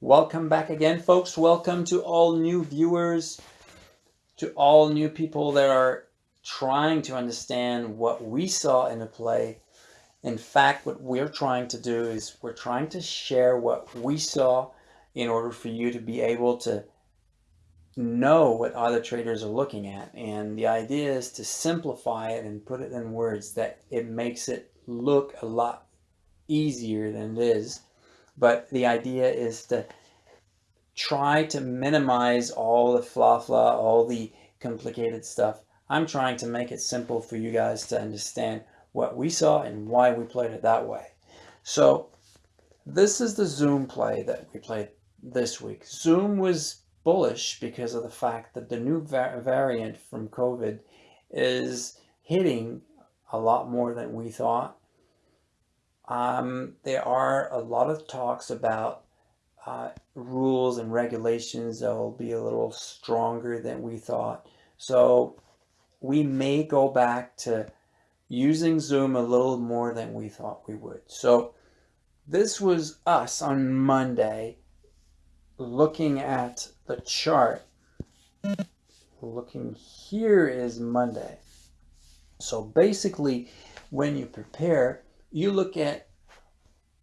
Welcome back again, folks. Welcome to all new viewers, to all new people that are trying to understand what we saw in the play. In fact, what we're trying to do is we're trying to share what we saw in order for you to be able to know what other traders are looking at. And the idea is to simplify it and put it in words that it makes it look a lot easier than it is but the idea is to try to minimize all the fla fla, all the complicated stuff. I'm trying to make it simple for you guys to understand what we saw and why we played it that way. So this is the Zoom play that we played this week. Zoom was bullish because of the fact that the new va variant from COVID is hitting a lot more than we thought. Um, there are a lot of talks about uh, rules and regulations that will be a little stronger than we thought. So we may go back to using Zoom a little more than we thought we would. So this was us on Monday looking at the chart. Looking here is Monday. So basically when you prepare, you look at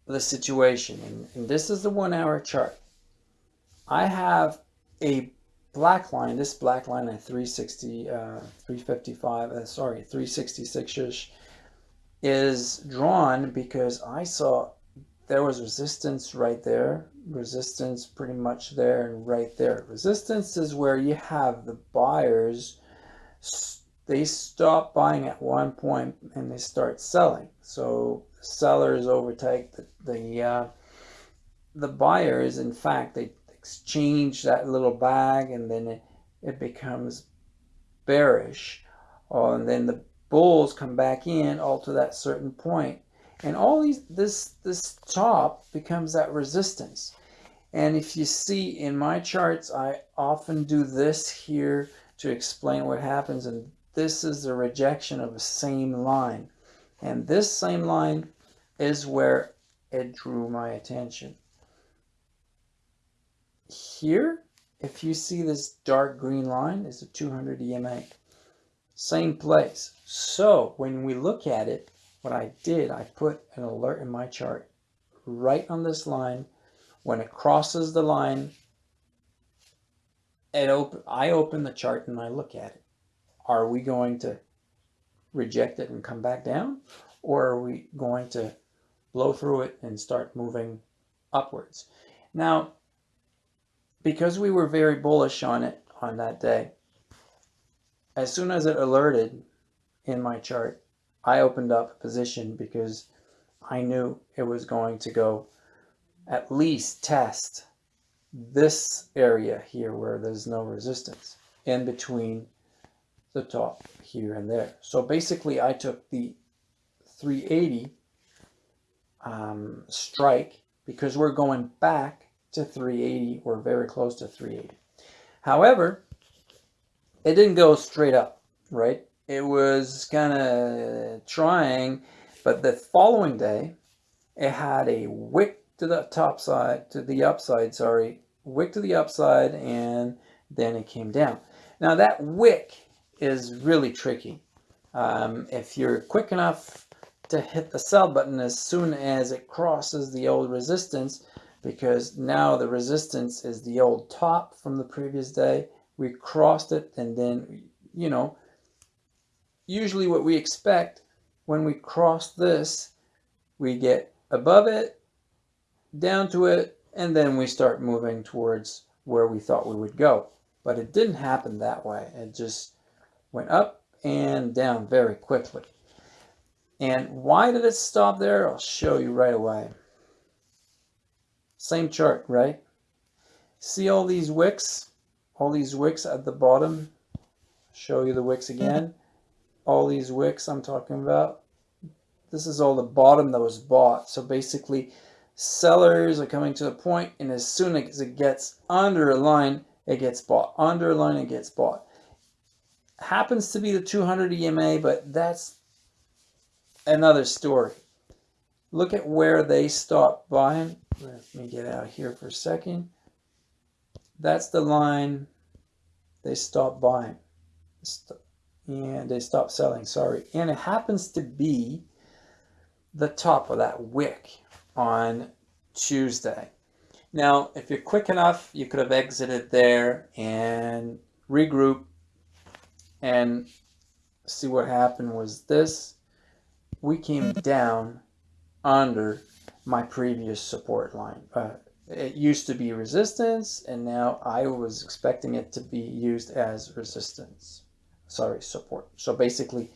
the situation, and, and this is the one hour chart. I have a black line, this black line at 360, uh, 355, uh, sorry, 366-ish is drawn because I saw there was resistance right there, resistance pretty much there and right there. Resistance is where you have the buyers they stop buying at one point and they start selling. So sellers overtake the the, uh, the buyers. In fact, they exchange that little bag and then it, it becomes bearish. Oh, and then the bulls come back in all to that certain point. And all these this this top becomes that resistance. And if you see in my charts, I often do this here to explain what happens and this is the rejection of the same line. And this same line is where it drew my attention. Here, if you see this dark green line, is a 200 EMA. Same place. So when we look at it, what I did, I put an alert in my chart right on this line. When it crosses the line, it op I open the chart and I look at it are we going to reject it and come back down? Or are we going to blow through it and start moving upwards? Now, because we were very bullish on it on that day, as soon as it alerted in my chart, I opened up a position because I knew it was going to go at least test this area here where there's no resistance in between the top here and there. So basically I took the 380 um, strike because we're going back to 380. We're very close to 380. However, it didn't go straight up, right? It was kind of trying, but the following day, it had a wick to the top side, to the upside, sorry, wick to the upside, and then it came down. Now that wick is really tricky. Um, if you're quick enough to hit the sell button as soon as it crosses the old resistance, because now the resistance is the old top from the previous day, we crossed it and then, you know, usually what we expect when we cross this, we get above it, down to it, and then we start moving towards where we thought we would go. But it didn't happen that way. It just went up and down very quickly. And why did it stop there? I'll show you right away. Same chart, right? See all these wicks? All these wicks at the bottom? Show you the wicks again. All these wicks I'm talking about. This is all the bottom that was bought. So basically, sellers are coming to a point, and as soon as it gets under a line, it gets bought. Under a line, it gets bought happens to be the 200 EMA, but that's another story. Look at where they stopped buying. let me get out here for a second. That's the line they stopped buying and they stopped selling, sorry. And it happens to be the top of that wick on Tuesday. Now, if you're quick enough, you could have exited there and regroup and see what happened was this. We came down under my previous support line. Uh, it used to be resistance and now I was expecting it to be used as resistance. Sorry, support. So basically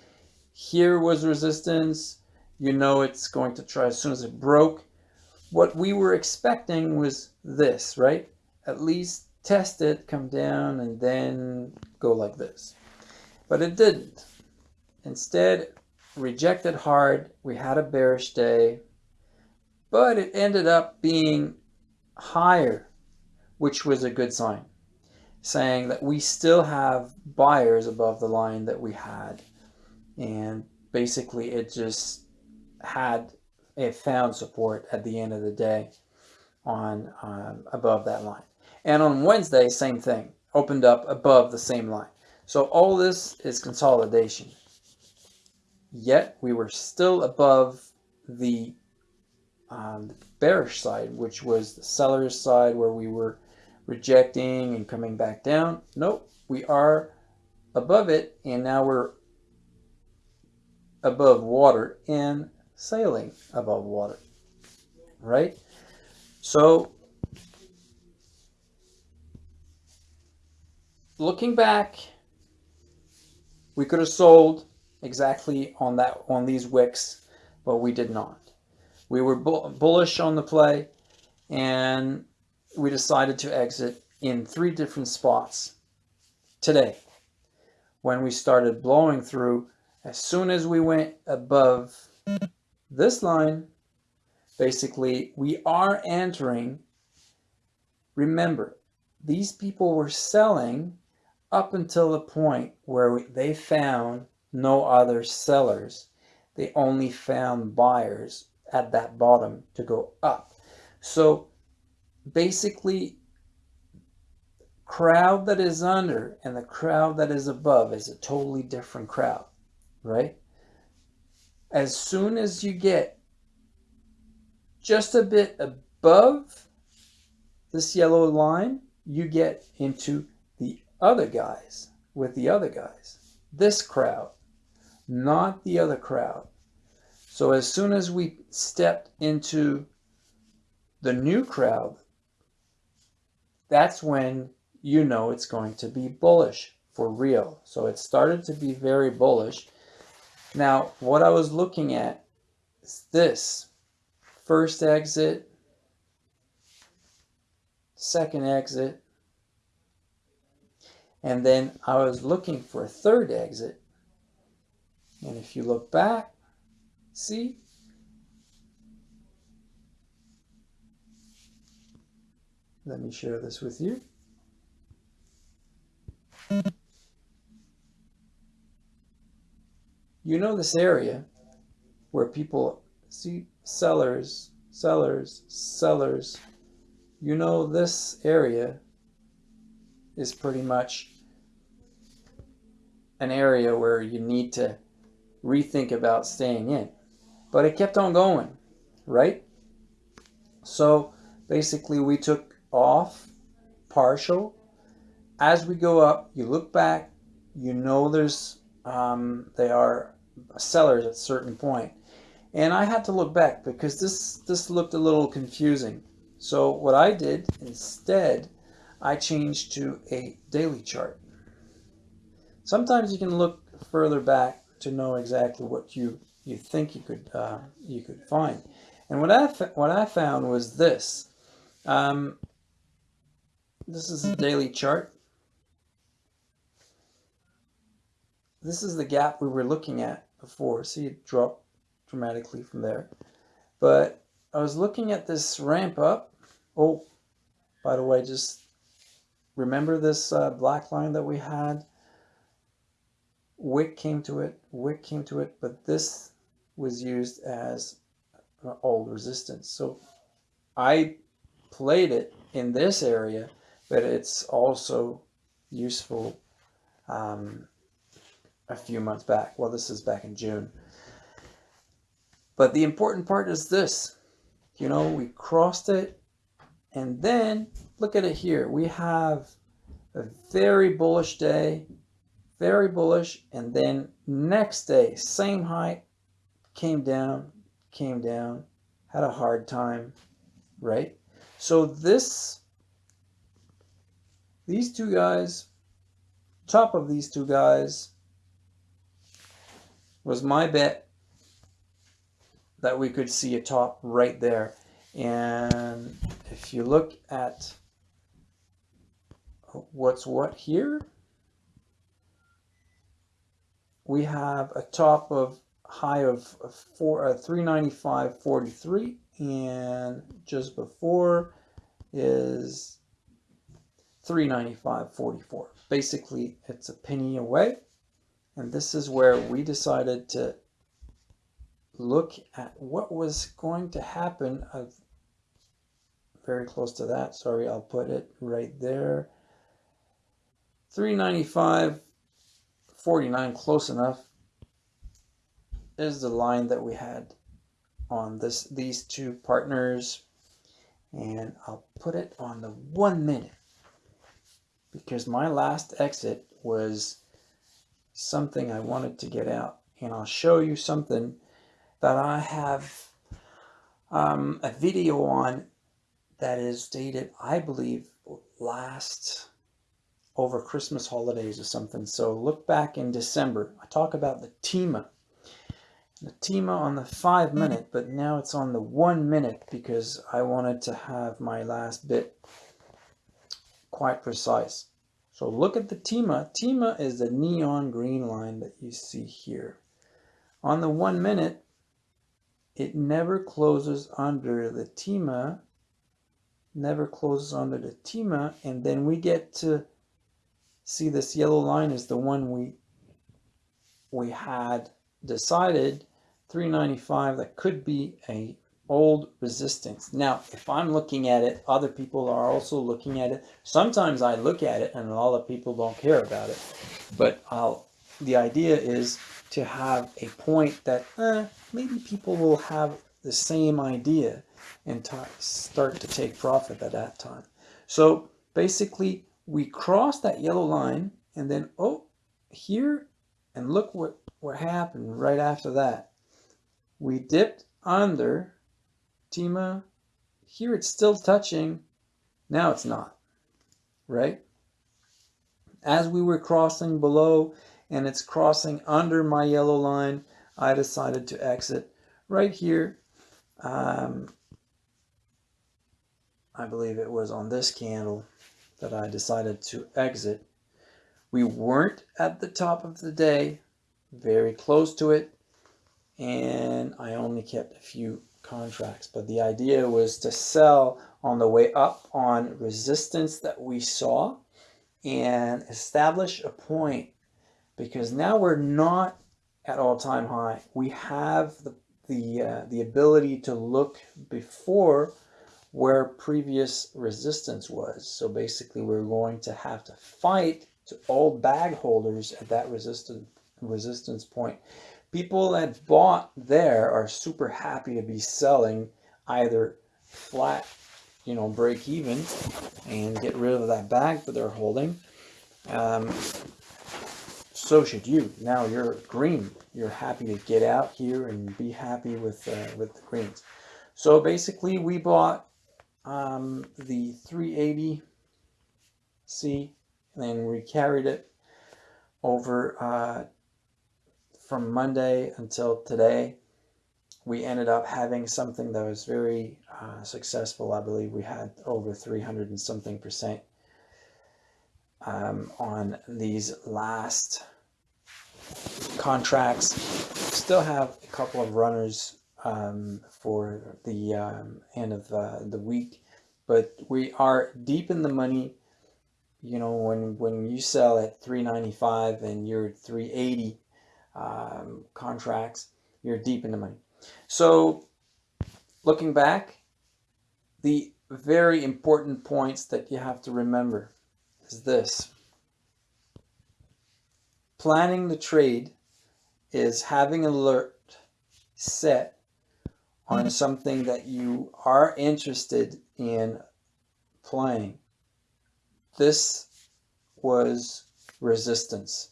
here was resistance. You know it's going to try as soon as it broke. What we were expecting was this, right? At least test it, come down, and then go like this. But it didn't. Instead, rejected hard. We had a bearish day, but it ended up being higher, which was a good sign, saying that we still have buyers above the line that we had. And basically it just had, it found support at the end of the day on um, above that line. And on Wednesday, same thing, opened up above the same line. So all this is consolidation. Yet we were still above the um, the bearish side, which was the seller's side where we were rejecting and coming back down. Nope, we are above it and now we're above water and sailing above water, right? So looking back, we could have sold exactly on that on these wicks, but we did not. We were bullish on the play and we decided to exit in three different spots today. When we started blowing through, as soon as we went above this line, basically we are entering, remember, these people were selling up until the point where they found no other sellers. They only found buyers at that bottom to go up. So basically, crowd that is under and the crowd that is above is a totally different crowd, right? As soon as you get just a bit above this yellow line, you get into other guys with the other guys. This crowd, not the other crowd. So as soon as we stepped into the new crowd, that's when you know it's going to be bullish for real. So it started to be very bullish. Now, what I was looking at is this. First exit, second exit, and then I was looking for a third exit. And if you look back, See? Let me share this with you. You know this area where people see sellers, sellers, sellers. You know this area is pretty much an area where you need to rethink about staying in. But it kept on going, right? So basically we took off partial. As we go up, you look back, you know there's, um, they are sellers at a certain point. And I had to look back because this, this looked a little confusing. So what I did instead, I changed to a daily chart. Sometimes you can look further back to know exactly what you you think you could uh, you could find. And what I what I found was this. Um, this is a daily chart. This is the gap we were looking at before. See it drop dramatically from there. But I was looking at this ramp up. Oh, by the way, just remember this uh, black line that we had wick came to it, wick came to it, but this was used as old resistance. So I played it in this area, but it's also useful um, a few months back. Well, this is back in June. But the important part is this. You know, we crossed it and then look at it here. We have a very bullish day, very bullish. And then next day, same height, came down, came down, had a hard time, right? So this, these two guys, top of these two guys was my bet that we could see a top right there. And if you look at what's what here, we have a top of high of four, uh, 395.43 and just before is 395.44. Basically, it's a penny away. And this is where we decided to look at what was going to happen of very close to that. Sorry, I'll put it right there. 395 49 close enough is the line that we had on this these two partners. And I'll put it on the one minute because my last exit was something I wanted to get out. And I'll show you something that I have um, a video on that is dated I believe last over Christmas holidays or something so look back in December I talk about the TEMA the TEMA on the five minute, but now it's on the one minute because I wanted to have my last bit quite precise. So look at the TEMA. TEMA is the neon green line that you see here. On the one minute, it never closes under the TEMA, never closes under the TEMA, and then we get to see this yellow line is the one we we had decided 395 that could be a old resistance. Now, if I'm looking at it, other people are also looking at it. Sometimes I look at it and a lot of people don't care about it. But I'll, the idea is to have a point that eh, maybe people will have the same idea and start to take profit at that time. So basically, we cross that yellow line and then, oh, here, and look what, what happened right after that we dipped under TEMA. Here it's still touching. Now it's not, right? As we were crossing below and it's crossing under my yellow line, I decided to exit right here. Um, I believe it was on this candle that I decided to exit. We weren't at the top of the day, very close to it and I only kept a few contracts. But the idea was to sell on the way up on resistance that we saw and establish a point because now we're not at all-time high. We have the the uh, the ability to look before where previous resistance was. So basically we're going to have to fight to all bag holders at that resistance resistance point people that bought there are super happy to be selling either flat, you know, break even and get rid of that bag that they're holding. Um, so should you. Now you're green. You're happy to get out here and be happy with uh, with the greens. So basically, we bought um, the 380C and then we carried it over uh, from Monday until today, we ended up having something that was very uh, successful. I believe we had over 300 and something percent um, on these last contracts. Still have a couple of runners um, for the um, end of uh, the week, but we are deep in the money. You know, when when you sell at 395 and you're 380 um, contracts, you're deep in the money. So looking back, the very important points that you have to remember is this. Planning the trade is having alert set on something that you are interested in playing. This was resistance.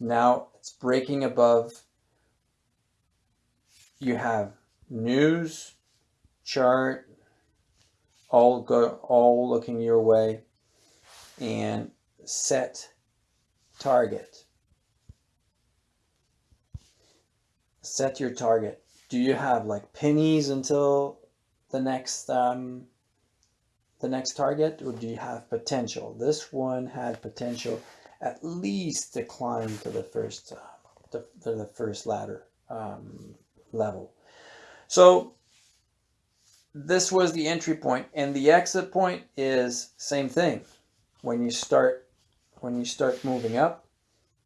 Now it's breaking above. You have news, chart, all go all looking your way and set target. Set your target. Do you have like pennies until the next um, the next target or do you have potential? This one had potential at least to climb to the first uh, to, to, the first ladder um, level. So this was the entry point and the exit point is same thing. When you start when you start moving up,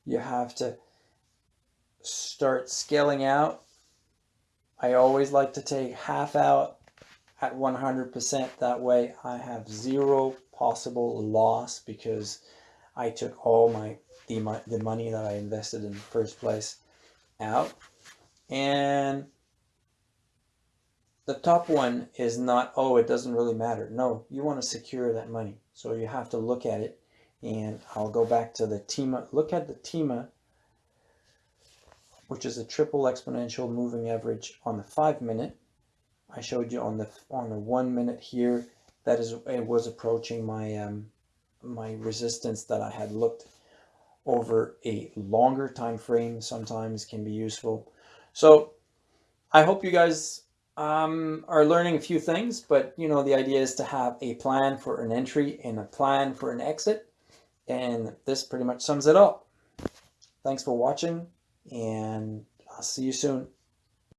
you have to start scaling out. I always like to take half out at 100%. That way I have zero possible loss because I took all my the, the money that I invested in the first place out. And the top one is not, oh, it doesn't really matter. No, you want to secure that money. So you have to look at it. And I'll go back to the TEMA. Look at the TEMA, which is a triple exponential moving average on the five minute. I showed you on the on the one minute here that is it was approaching my um, my resistance that I had looked over a longer time frame sometimes can be useful. So I hope you guys um, are learning a few things but you know the idea is to have a plan for an entry and a plan for an exit and this pretty much sums it up. Thanks for watching and I'll see you soon